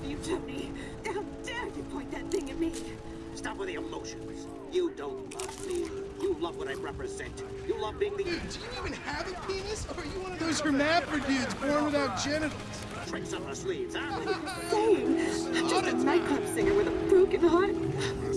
love you, Tony. How dare you point that thing at me? Stop with the emotions. You don't love me. You love what I represent. You love being the... Dude, do you even have a penis? Or are you one of those hermaphrodites born without genitals? Tricks up our sleeves, huh? Same. I'm just a nightclub singer with a broken heart.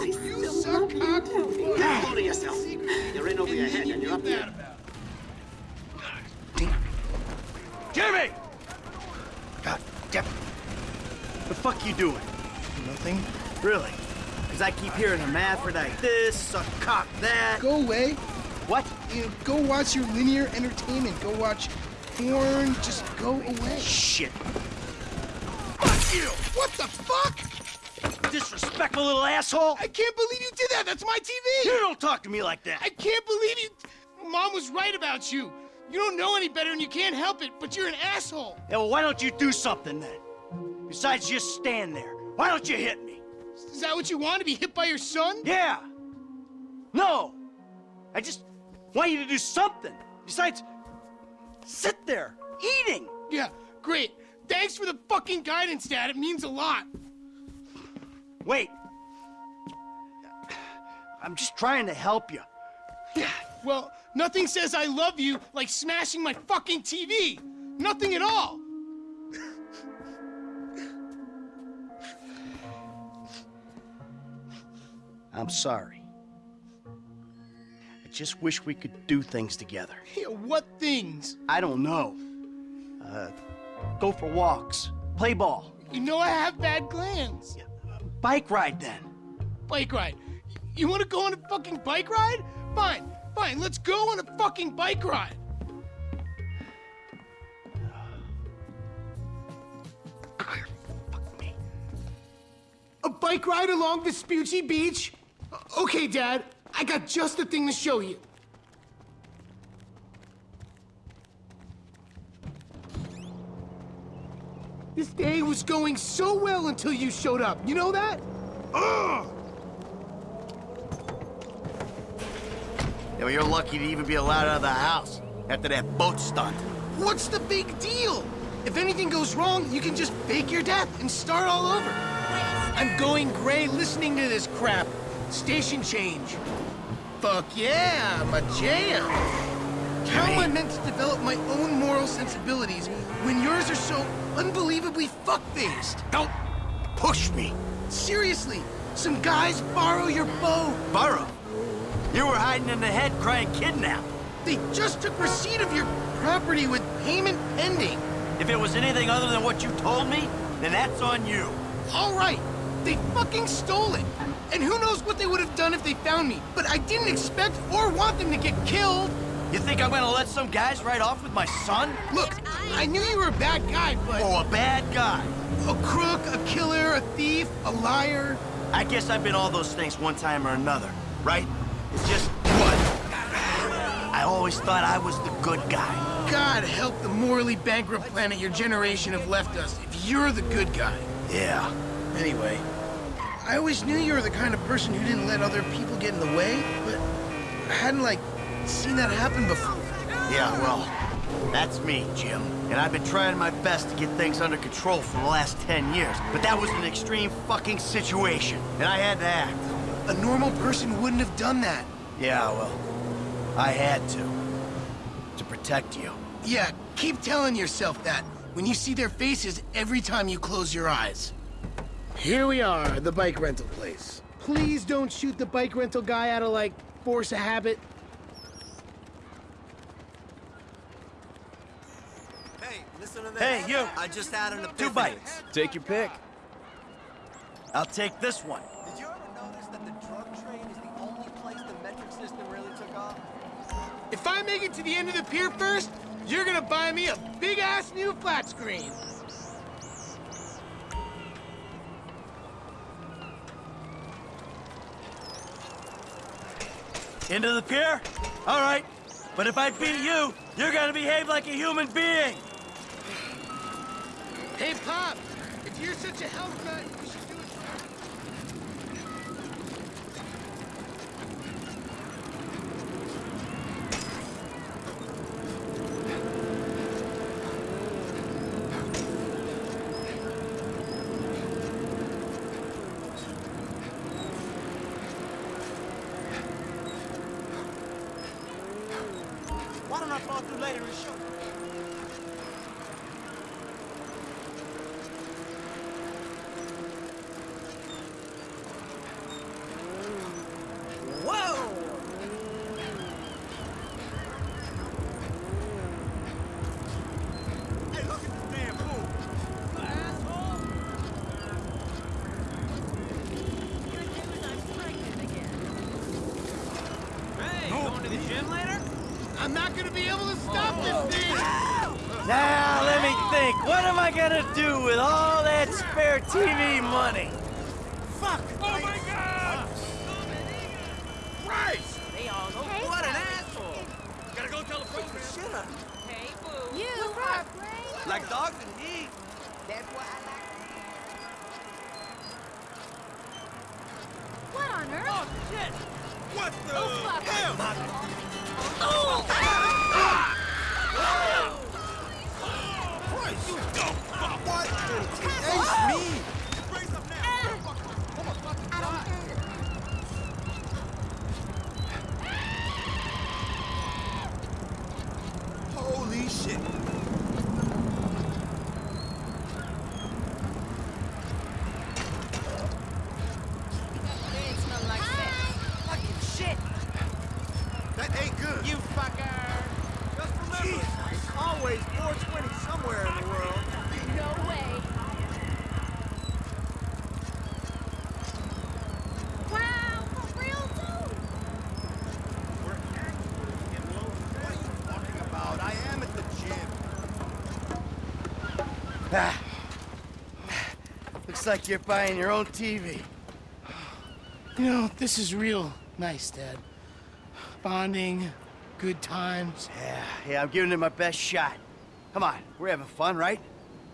I You still suck love you, cock for Tony. fun. Hold to yourself. You're in over your head and you're up there. here. Jimmy! God damn it. The fuck you doing? Nothing. Really? Because I keep hearing hermaphrodite this, suck cock that. Go away. What? You know, go watch your linear entertainment. Go watch porn. Just go away. Shit. Fuck you! What the fuck? Disrespectful little asshole! I can't believe you did that. That's my TV. You don't talk to me like that. I can't believe you. Mom was right about you. You don't know any better and you can't help it, but you're an asshole. Yeah, well, why don't you do something then? Besides just stand there. Why don't you hit me? Is that what you want to be hit by your son? Yeah. No. I just want you to do something. Besides, sit there, eating. Yeah, great. Thanks for the fucking guidance, Dad. It means a lot. Wait. I'm just trying to help you. Yeah, well, nothing says I love you like smashing my fucking TV. Nothing at all. I'm sorry. I just wish we could do things together. Yeah, what things? I don't know. Uh, go for walks, play ball, You know I have bad glands. bike ride then. Bike ride. You want to go on a fucking bike ride? Fine, fine. Let's go on a fucking bike ride. Fuck me. A bike ride along Vespucci Beach? Okay, Dad. I got just the thing to show you. This day was going so well until you showed up. You know that? Ugh! Yeah, well, you're lucky to even be allowed out of the house after that boat stunt. What's the big deal? If anything goes wrong, you can just fake your death and start all over. I'm going gray listening to this crap. Station change. Fuck yeah, my jam. How am I meant to develop my own moral sensibilities when yours are so unbelievably fuck-faced? Don't push me. Seriously, some guys borrow your bow. Borrow? You were hiding in the head crying kidnap. They just took receipt of your property with payment pending. If it was anything other than what you told me, then that's on you. All right, they fucking stole it. And who knows what they would have done if they found me. But I didn't expect or want them to get killed. You think I'm gonna let some guys ride off with my son? Look, I knew you were a bad guy, but Oh, a bad guy. a crook, a killer, a thief, a liar. I guess I've been all those things one time or another, right? It's just what? I always thought I was the good guy. God help the morally bankrupt planet your generation have left us if you're the good guy. Yeah. Anyway, I always knew you were the kind of person who didn't let other people get in the way, but I hadn't, like, seen that happen before. Yeah, well, that's me, Jim. And I've been trying my best to get things under control for the last 10 years. But that was an extreme fucking situation, and I had to act. A normal person wouldn't have done that. Yeah, well, I had to. To protect you. Yeah, keep telling yourself that when you see their faces every time you close your eyes. Here we are, the bike rental place. Please don't shoot the bike rental guy out of, like, force of habit. Hey, listen to this. Hey, you. I just had an epiphany. Two bikes. Take your pick. I'll take this one. Did you ever notice that the drug trade is the only place the metric system really took off? If I make it to the end of the pier first, you're gonna buy me a big-ass new flat screen. Into the pier? All right. But if I beat you, you're gonna behave like a human being. Hey, Pop, if you're such a health nut, you should do it I'm not gonna be able to stop this thing! Now, let me think. What am I gonna do with all that spare TV money? Fuck! Oh my god! Christ! Hey, all go. What an asshole! Gotta go tell the program. Shut up. Hey, boo. You are great. Like dogs and he. What on earth? Oh, shit! What the Oh, fuck. hell? Christ, Ah. Looks like you're buying your own TV. You know, this is real nice, Dad. Bonding, good times. Yeah, yeah, I'm giving it my best shot. Come on, we're having fun, right?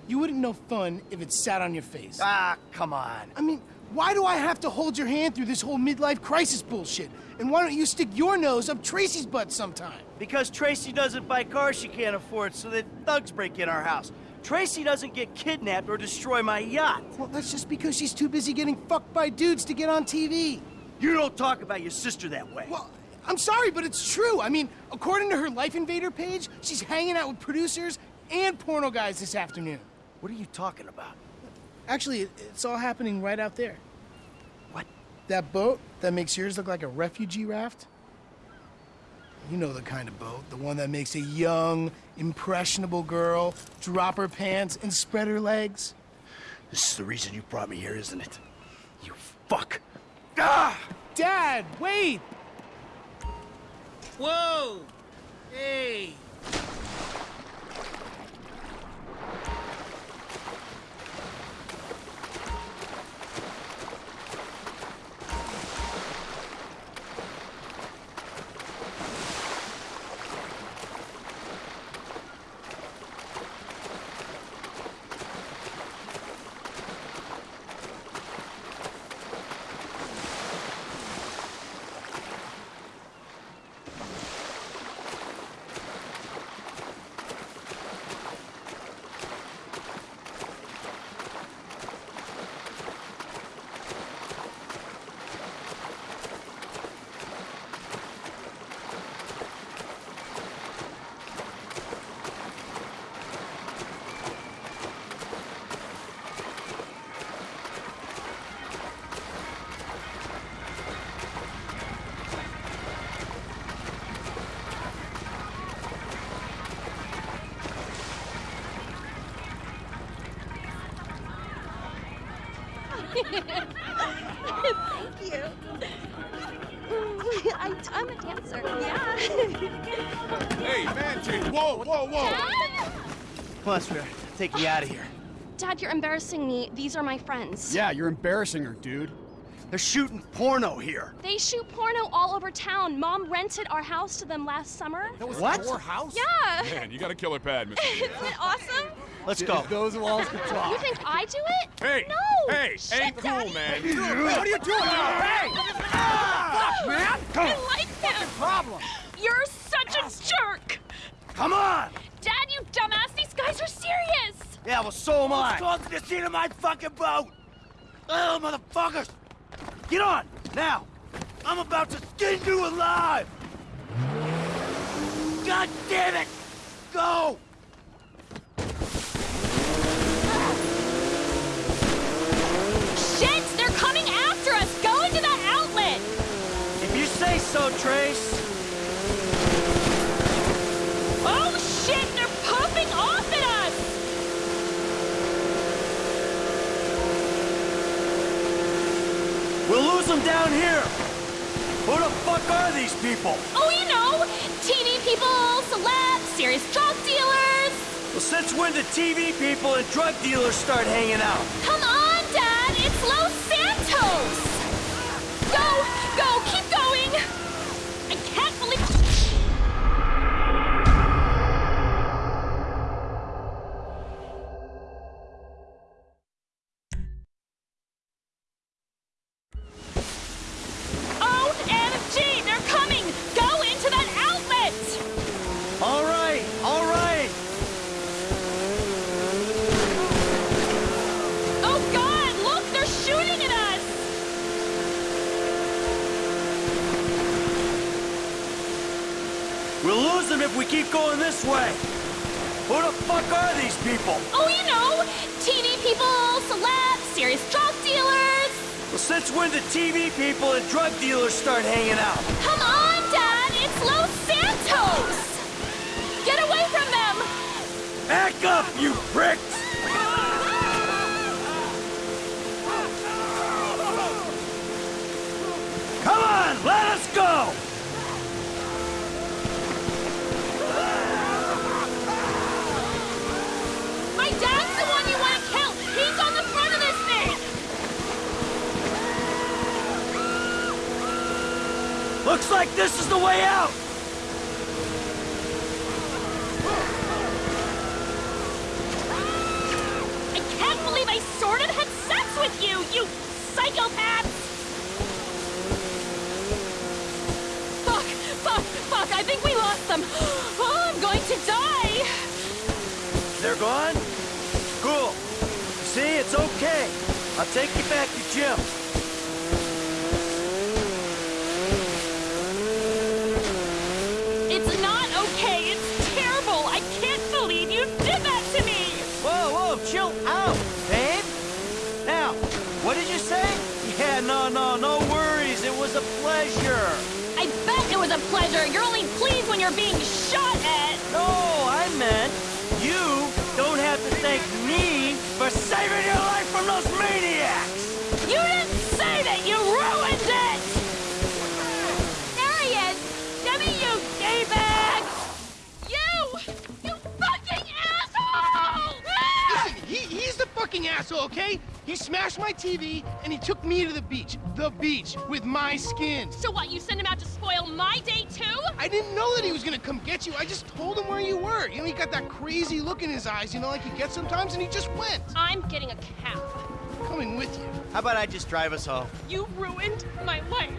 You wouldn't know fun if it sat on your face. Ah, come on. I mean, why do I have to hold your hand through this whole midlife crisis bullshit? And why don't you stick your nose up Tracy's butt sometime? Because Tracy doesn't buy cars she can't afford, so that thugs break in our house. Tracy doesn't get kidnapped or destroy my yacht. Well, that's just because she's too busy getting fucked by dudes to get on TV. You don't talk about your sister that way. Well, I'm sorry, but it's true. I mean, according to her Life Invader page, she's hanging out with producers and porno guys this afternoon. What are you talking about? Actually, it's all happening right out there. What? That boat that makes yours look like a refugee raft? You know the kind of boat, the one that makes a young, impressionable girl drop her pants and spread her legs. This is the reason you brought me here, isn't it? You fuck. Ah! Dad, wait! Whoa! Hey! Thank you. I, I'm a dancer. Yeah. Hey, man. Whoa, whoa, whoa. Dad? Come on, sweetheart. Take me out of here. Dad, you're embarrassing me. These are my friends. Yeah, you're embarrassing her, dude. They're shooting porno here. They shoot porno all over town. Mom rented our house to them last summer. That was What? our house? Yeah. Man, you got a killer pad, Mr. Isn't it awesome? Let's go. Those walls could talk. You think I do it? Hey, No. hey, Shit, ain't cool, Daddy. man. What are you doing? Hey! Fuck, man! I like him. Problem. You're such a jerk. Come on! Dad, you dumbass. These guys are serious. Yeah, well, so am I. Talk to the seat of my fucking boat! Oh, motherfuckers! Get on, now! I'm about to skin you alive! God damn it! go! So, Trace. Oh shit! They're pumping off at us! We'll lose them down here. Who the fuck are these people? Oh, you know, TV people, celebs, serious drug dealers. Well, since when did TV people and drug dealers start hanging out? Come on, Dad! It's Los Santos! We'll lose them if we keep going this way. Who the fuck are these people? Oh, you know, TV people, celebs, serious drug dealers. Well, since when did TV people and drug dealers start hanging out? Come on, Dad! It's Los Santos! Get away from them! Back up, you pricks! Come on, let us go! Like this is the way out! I can't believe I sort of had sex with you, you psychopaths! Fuck, fuck, fuck, I think we lost them. Oh, I'm going to die! They're gone? Cool. See, it's okay. I'll take you back to Jim. Chill out, babe. Now, what did you say? Yeah, no, no, no worries. It was a pleasure. I bet it was a pleasure. You're only pleased when you're being shot at. No, I meant you don't have to thank me for saving your life from those maniacs. He smashed my TV and he took me to the beach. The beach with my skin. So what? You sent him out to spoil my day too? I didn't know that he was gonna come get you. I just told him where you were. You know, he got that crazy look in his eyes, you know, like he gets sometimes, and he just went. I'm getting a cab. Coming with you. How about I just drive us home? You ruined my life.